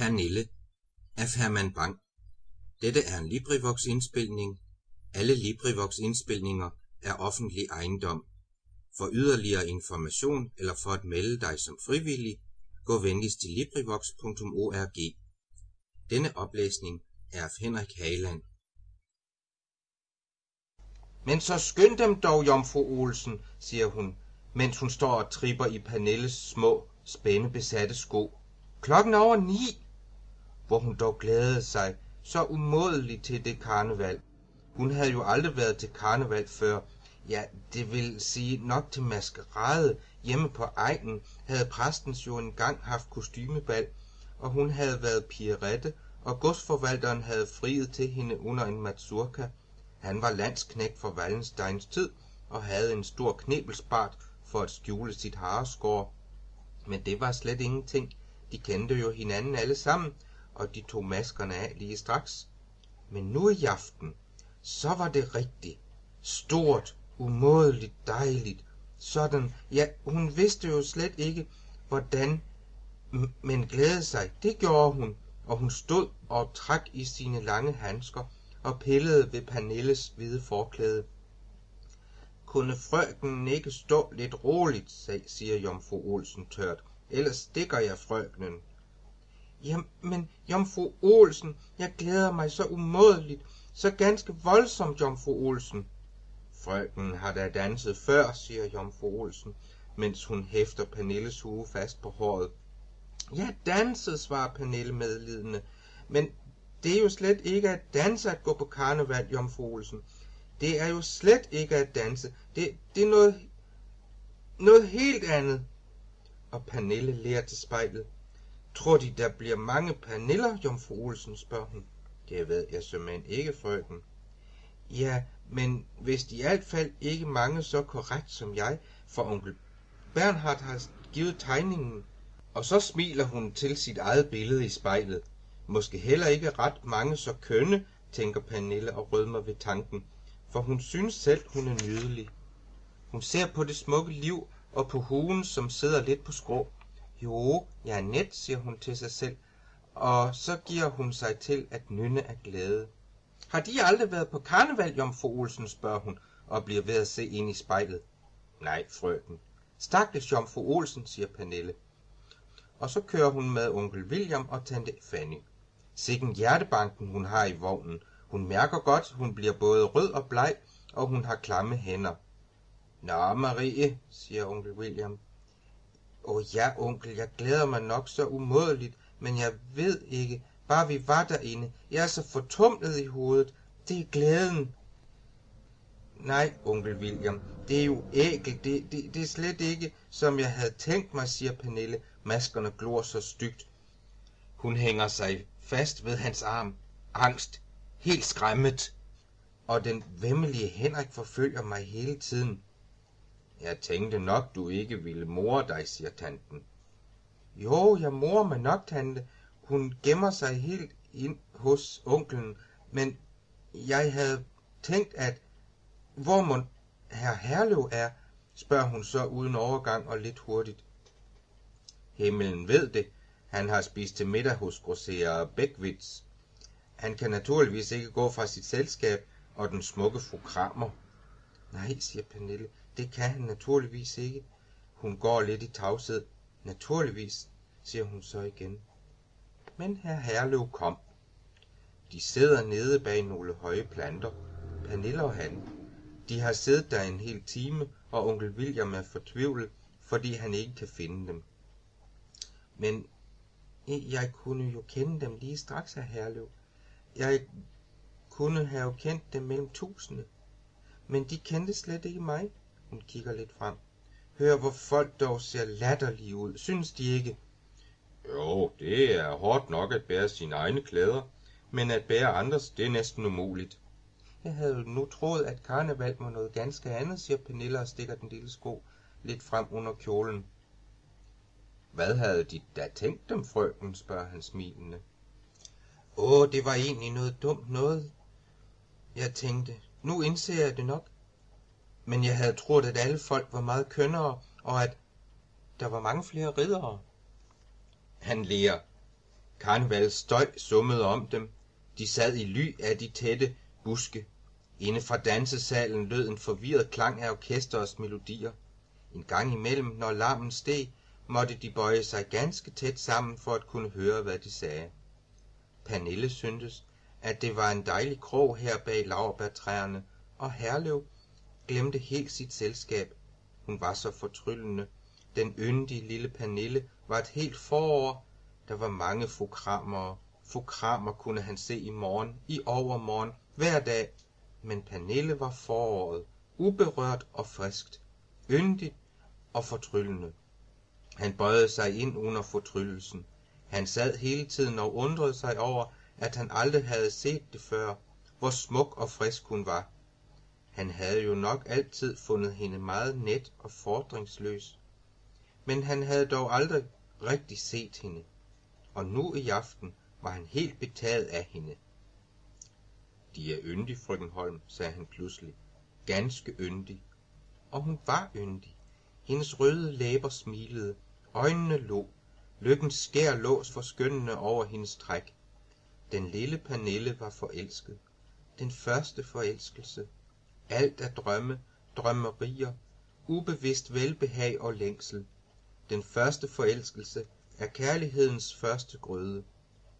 Pernille af Herman Bang. Dette er en LibriVox-indspilning. Alle LibriVox-indspilninger er offentlig ejendom. For yderligere information eller for at melde dig som frivillig, gå venligst til LibriVox.org. Denne oplæsning er af Henrik Hageland. Men så skynd dem dog, jomfru Olsen, siger hun, mens hun står og tripper i Pernilles små, spændebesatte sko. Klokken er over ni, hvor hun dog glædede sig så umådeligt til det karneval. Hun havde jo aldrig været til karneval før. Ja, det vil sige nok til maskerade. Hjemme på egnen havde præstens jo engang haft kostymebal, og hun havde været pigerette, og godsforvalteren havde friet til hende under en mazurka. Han var landsknægt for Wallensteins tid og havde en stor knebelspart for at skjule sit hareskår. Men det var slet ingenting. De kendte jo hinanden alle sammen, og de tog maskerne af lige straks. Men nu i aften, så var det rigtigt. Stort, umådeligt dejligt. Sådan, ja, hun vidste jo slet ikke, hvordan, men glædede sig, det gjorde hun, og hun stod og trak i sine lange handsker og pillede ved Pernilles hvide forklæde. Kunne frøken ikke stå lidt roligt, siger jomfru Olsen tørt, ellers stikker jeg frøkenen. Jamen, jomfru Olsen, jeg glæder mig så umådeligt, så ganske voldsomt, jomfru Olsen. Frøken har da danset før, siger jomfru Olsen, mens hun hæfter Pernilles hue fast på håret. Ja, danset, svarer Pernille medlidende, men det er jo slet ikke at danse at gå på karneval, jomfru Olsen. Det er jo slet ikke at danse. Det, det er noget, noget helt andet. Og Pernille lærer til spejlet. Tror de, der bliver mange paniller, jomfru Olsen, spørger hun. Det ved jeg simpelthen ikke, frøken. Ja, men hvis de i alt fald ikke mange så korrekt som jeg, for onkel Bernhard har givet tegningen. Og så smiler hun til sit eget billede i spejlet. Måske heller ikke ret mange så kønne, tænker Pernille og rødmer ved tanken, for hun synes selv, hun er nydelig. Hun ser på det smukke liv og på huen, som sidder lidt på skrå. Jo, jeg er net, siger hun til sig selv, og så giver hun sig til at nynne af glæde. Har de aldrig været på karneval, jomfru Olsen, spørger hun, og bliver ved at se ind i spejlet. Nej, frøken. Stakkels jomfru Olsen, siger Pernille. Og så kører hun med onkel William og tante Fanny. Sikken hjertebanken hun har i vognen. Hun mærker godt, hun bliver både rød og bleg, og hun har klamme hænder. Nå, Marie, siger onkel William, Åh ja, onkel, jeg glæder mig nok så umådeligt, men jeg ved ikke, bare vi var derinde. Jeg er så fortumlet i hovedet. Det er glæden. Nej, onkel William, det er jo ægelt. Det, det, det er slet ikke, som jeg havde tænkt mig, siger Pernille. Maskerne glor så stygt. Hun hænger sig fast ved hans arm. Angst. Helt skræmmet. Og den vemmelige Henrik forfølger mig hele tiden. Jeg tænkte nok, du ikke ville more dig, siger tanten. Jo, jeg morer mig nok, tante. Hun gemmer sig helt ind hos onkelen, men jeg havde tænkt, at hvor mon herr Herlev er, spørger hun så uden overgang og lidt hurtigt. Himmelen ved det. Han har spist til middag hos grosserer Bækvits. Han kan naturligvis ikke gå fra sit selskab og den smukke fru Kramer. Nej, siger Pernille, det kan han naturligvis ikke. Hun går lidt i tavshed. Naturligvis, siger hun så igen. Men herr Herlev kom. De sidder nede bag nogle høje planter. Pernille og han. De har siddet der en hel time, og onkel William er fortvivlet, fordi han ikke kan finde dem. Men jeg kunne jo kende dem lige straks, herr Herlev. Jeg kunne have kendt dem mellem tusinde. Men de kendte slet ikke mig. Hun kigger lidt frem. Hør, hvor folk dog ser latterlige ud. Synes de ikke? Jo, det er hårdt nok at bære sine egne klæder, men at bære andres, det er næsten umuligt. Jeg havde nu troet, at karneval var noget ganske andet, siger Pernille og stikker den lille sko lidt frem under kjolen. Hvad havde de da tænkt dem, frøken, spørger han smilende. Åh, det var egentlig noget dumt noget. Jeg tænkte, nu indser jeg det nok. Men jeg havde troet, at alle folk var meget kønnere, og at der var mange flere riddere. Han lærer. Karnevalets støj summede om dem. De sad i ly af de tætte buske. Inde fra dansesalen lød en forvirret klang af orkesterets melodier. En gang imellem, når larmen steg, måtte de bøje sig ganske tæt sammen for at kunne høre, hvad de sagde. Pernille syntes, at det var en dejlig krog her bag laurbærtræerne, og Herlev glemte helt sit selskab. Hun var så fortryllende. Den yndige lille Pernille var et helt forår. Der var mange fokramere. Fokramer kunne han se i morgen, i overmorgen, hver dag. Men Pernille var foråret, uberørt og friskt, yndigt og fortryllende. Han bøjede sig ind under fortryllelsen. Han sad hele tiden og undrede sig over, at han aldrig havde set det før, hvor smuk og frisk hun var. Han havde jo nok altid fundet hende meget net og fordringsløs. Men han havde dog aldrig rigtig set hende, og nu i aften var han helt betaget af hende. De er yndig, frøken Holm, sagde han pludselig. Ganske yndig. Og hun var yndig. Hendes røde læber smilede, øjnene lå, lykkens skær lås forskønnende over hendes træk. Den lille Pernille var forelsket. Den første forelskelse. Alt er drømme, drømmerier, ubevidst velbehag og længsel. Den første forelskelse er kærlighedens første grøde.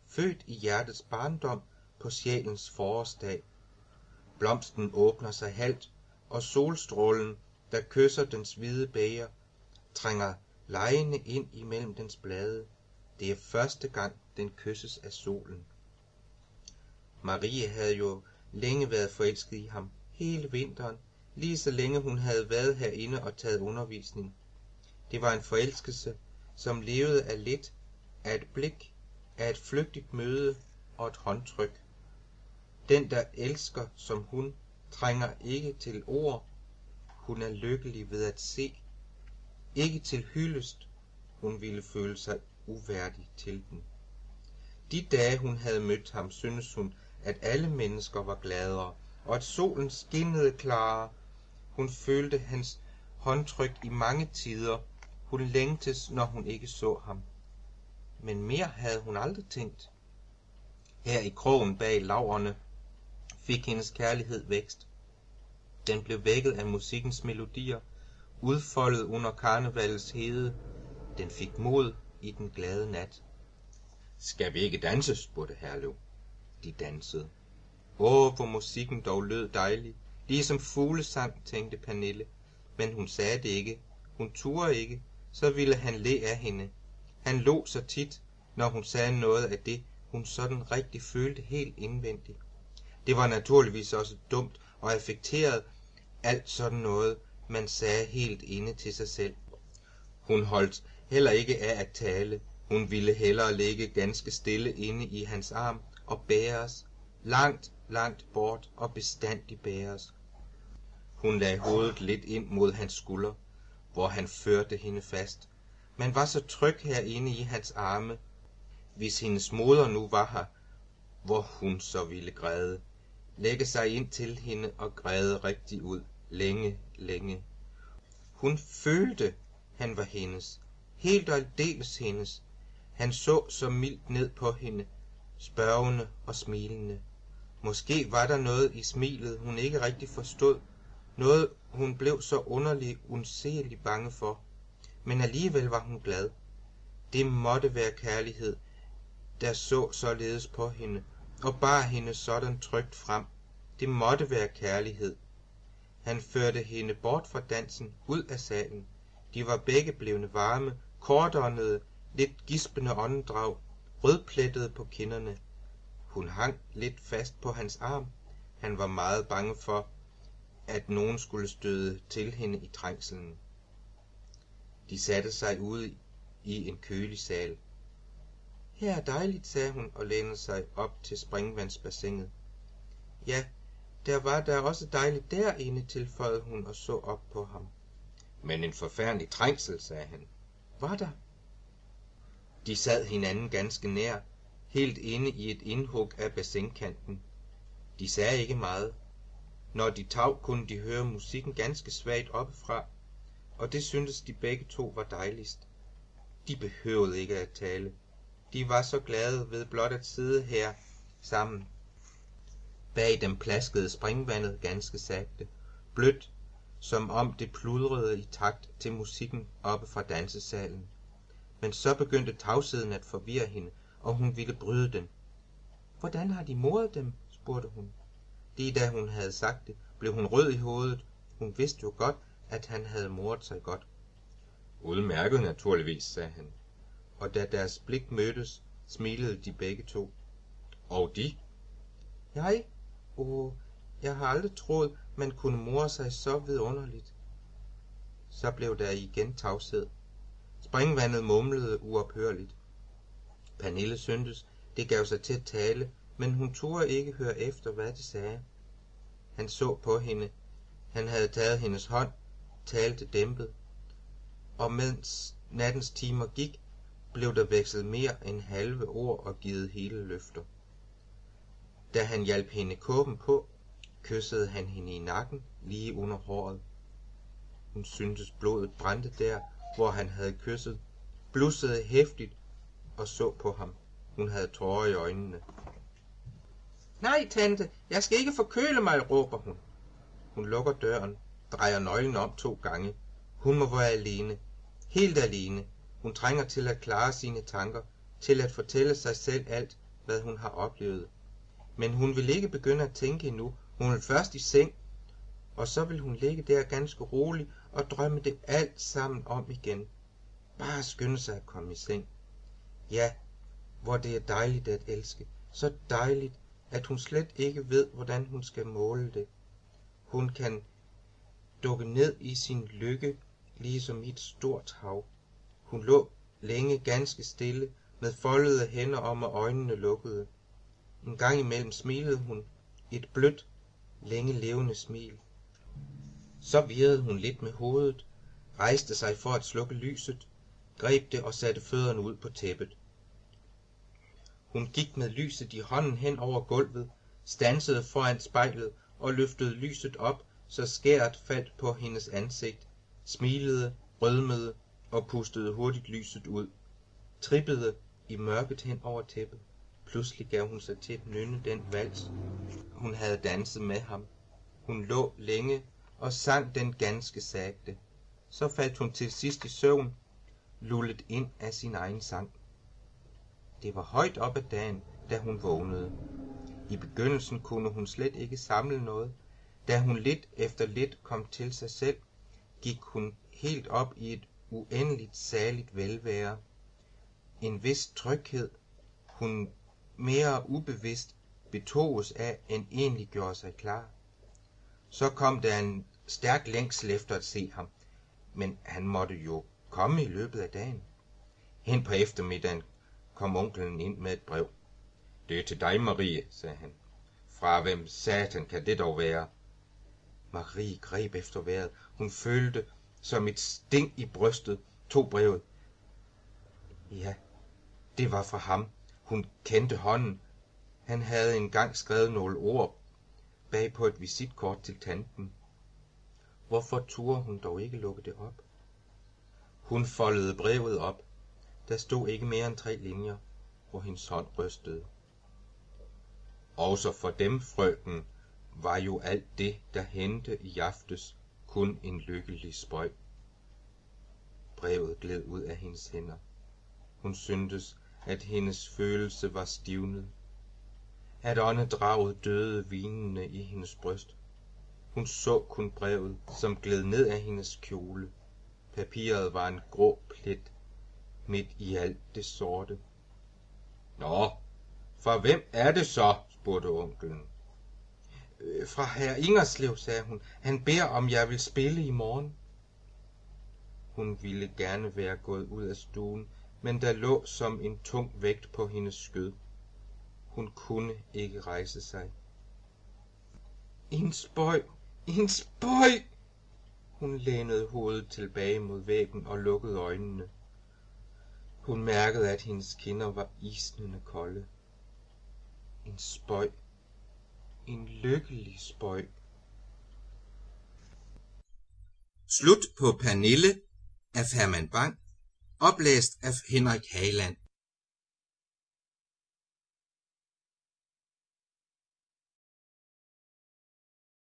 Født i hjertets barndom på sjælens forårsdag. Blomsten åbner sig halvt, og solstrålen, der kysser dens hvide bæger, trænger lejende ind imellem dens blade. Det er første gang, den kysses af solen. Marie havde jo længe været forelsket i ham, hele vinteren, lige så længe hun havde været herinde og taget undervisning. Det var en forelskelse, som levede af lidt, af et blik, af et flygtigt møde og et håndtryk. Den, der elsker som hun, trænger ikke til ord. Hun er lykkelig ved at se. Ikke til hyldest. Hun ville føle sig uværdig til den. De dage, hun havde mødt ham, syntes hun, at alle mennesker var gladere, og at solen skinnede klarere. Hun følte hans håndtryk i mange tider. Hun længtes, når hun ikke så ham. Men mere havde hun aldrig tænkt. Her i krogen bag laverne fik hendes kærlighed vækst. Den blev vækket af musikkens melodier, udfoldet under karnevalets hede. Den fik mod i den glade nat. Skal vi ikke danse, spurgte Herlev. De dansede. Åh, hvor musikken dog lød dejlig. Ligesom fuglesang, tænkte Pernille. Men hun sagde det ikke. Hun turde ikke. Så ville han le af hende. Han lå så tit, når hun sagde noget af det, hun sådan rigtig følte helt indvendigt. Det var naturligvis også dumt og affekteret, alt sådan noget, man sagde helt inde til sig selv. Hun holdt heller ikke af at tale. Hun ville hellere ligge ganske stille inde i hans arm og bæres, langt, langt bort og bestandig bæres. Hun lagde hovedet lidt ind mod hans skulder, hvor han førte hende fast. Man var så tryg herinde i hans arme. Hvis hendes moder nu var her, hvor hun så ville græde lægge sig ind til hende og græde rigtig ud, længe, længe. Hun følte, han var hendes, helt og aldeles hendes. Han så så mildt ned på hende, spørgende og smilende. Måske var der noget i smilet, hun ikke rigtig forstod, noget hun blev så underlig, undselig bange for. Men alligevel var hun glad. Det måtte være kærlighed, der så således på hende, og bar hende sådan trygt frem. Det måtte være kærlighed. Han førte hende bort fra dansen, ud af salen. De var begge blevne varme, kortåndede, lidt gispende åndedrag, rødplettede på kinderne. Hun hang lidt fast på hans arm. Han var meget bange for, at nogen skulle støde til hende i trængselen. De satte sig ude i en kølig sal. Her er dejligt, sagde hun og lænede sig op til springvandsbassinet. Ja, der var da også dejligt derinde, tilføjede hun og så op på ham. Men en forfærdelig trængsel, sagde han. Var der? De sad hinanden ganske nær, helt inde i et indhug af bassinkanten. De sagde ikke meget. Når de tav, kunne de høre musikken ganske svagt oppefra, og det syntes de begge to var dejligst. De behøvede ikke at tale. De var så glade ved blot at sidde her sammen. Bag dem plaskede springvandet ganske sagte, blødt, som om det pludrede i takt til musikken oppe fra dansesalen. Men så begyndte tavsheden at forvirre hende, og hun ville bryde den. Hvordan har de moret dem? spurgte hun. Lige da hun havde sagt det, blev hun rød i hovedet. Hun vidste jo godt, at han havde moret sig godt. Udmærket naturligvis, sagde han. Og da deres blik mødtes, smilede de begge to. Og de? Jeg? Åh, jeg har aldrig troet, man kunne more sig så vidunderligt. Så blev der igen tavshed. Springvandet mumlede uophørligt. Pernille syntes, det gav sig til at tale, men hun turde ikke høre efter, hvad det sagde. Han så på hende. Han havde taget hendes hånd, talte dæmpet. Og mens nattens timer gik, blev der vekslet mere end halve ord og givet hele løfter. Da han hjalp hende kåben på, kyssede han hende i nakken lige under håret. Hun syntes blodet brændte der, hvor han havde kysset, blussede hæftigt og så på ham. Hun havde tårer i øjnene. Nej, tante, jeg skal ikke forkøle mig, råber hun. Hun lukker døren, drejer nøglen om to gange. Hun må være alene. Helt alene. Hun trænger til at klare sine tanker, til at fortælle sig selv alt, hvad hun har oplevet. Men hun vil ikke begynde at tænke endnu. Hun vil først i seng, og så vil hun ligge der ganske rolig og drømme det alt sammen om igen. Bare skynde sig at komme i seng. Ja, hvor det er dejligt at elske. Så dejligt, at hun slet ikke ved, hvordan hun skal måle det. Hun kan dukke ned i sin lykke, ligesom i et stort hav. Hun lå længe ganske stille, med foldede hænder om og øjnene lukkede. En gang imellem smilede hun, et blødt, længe levende smil. Så virrede hun lidt med hovedet, rejste sig for at slukke lyset, greb det og satte fødderne ud på tæppet. Hun gik med lyset i hånden hen over gulvet, stansede foran spejlet og løftede lyset op, så skæret faldt på hendes ansigt, smilede, rødmede og pustede hurtigt lyset ud, trippede i mørket hen over tæppet. Pludselig gav hun sig til at nynne den vals, hun havde danset med ham. Hun lå længe og sang den ganske sagte. Så faldt hun til sidst i søvn, lullet ind af sin egen sang. Det var højt op ad dagen, da hun vågnede. I begyndelsen kunne hun slet ikke samle noget. Da hun lidt efter lidt kom til sig selv, gik hun helt op i et uendeligt saligt velvære. En vis tryghed, hun mere ubevidst betoges af, end egentlig gjorde sig klar. Så kom der en stærk længsel efter at se ham, men han måtte jo komme i løbet af dagen. Hen på eftermiddagen kom onkelen ind med et brev. Det er til dig, Marie, sagde han. Fra hvem satan kan det dog være? Marie greb efter vejret. Hun følte som et sting i brystet, tog brevet. Ja, det var fra ham. Hun kendte hånden. Han havde engang skrevet nogle ord bag på et visitkort til tanten. Hvorfor turde hun dog ikke lukke det op? Hun foldede brevet op. Der stod ikke mere end tre linjer, hvor hendes hånd rystede. Også for dem, frøken, var jo alt det, der hente i aftes, kun en lykkelig spøj. Brevet gled ud af hendes hænder. Hun syntes, at hendes følelse var stivnet. At åndedraget døde vinende i hendes bryst. Hun så kun brevet, som gled ned af hendes kjole. Papiret var en grå plet midt i alt det sorte. Nå, for hvem er det så? spurgte onkelen. Øh, fra herr Ingerslev, sagde hun. Han beder, om jeg vil spille i morgen. Hun ville gerne være gået ud af stuen, men der lå som en tung vægt på hendes skød. Hun kunne ikke rejse sig. En spøj, en spøj! Hun lænede hovedet tilbage mod væggen og lukkede øjnene. Hun mærkede, at hendes kinder var isnende kolde. En spøj. En lykkelig spøj. Slut på Pernille af Herman Bang, oplæst af Henrik Hageland.